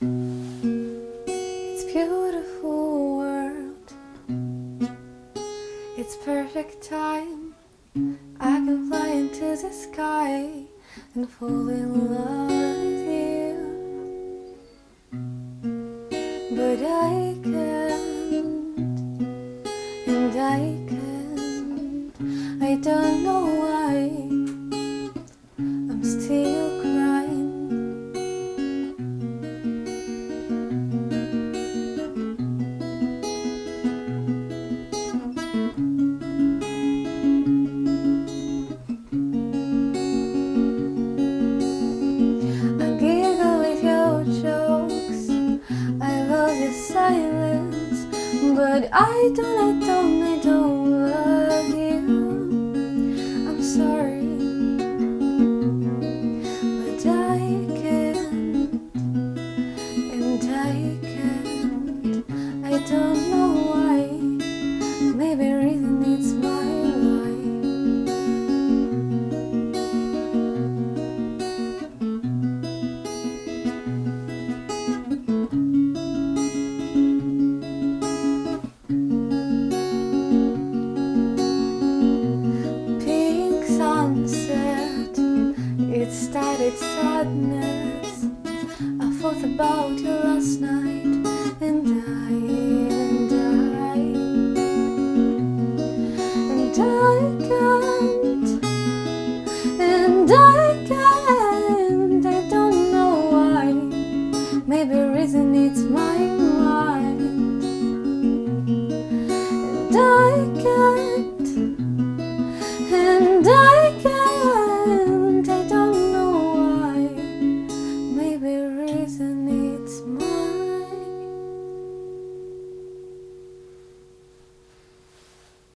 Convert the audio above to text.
It's beautiful world. It's perfect time. I can fly into the sky and fall in love with you. But I can't, and I can't. I don't know why. Your silence, but I don't, I don't, I don't love you. I'm sorry, but I can't, and I can't. I don't it sadness. I thought about you last night, and I, and I, and I can't, and I can't. I don't know why. Maybe reason it's my mind, and I can't. Can't,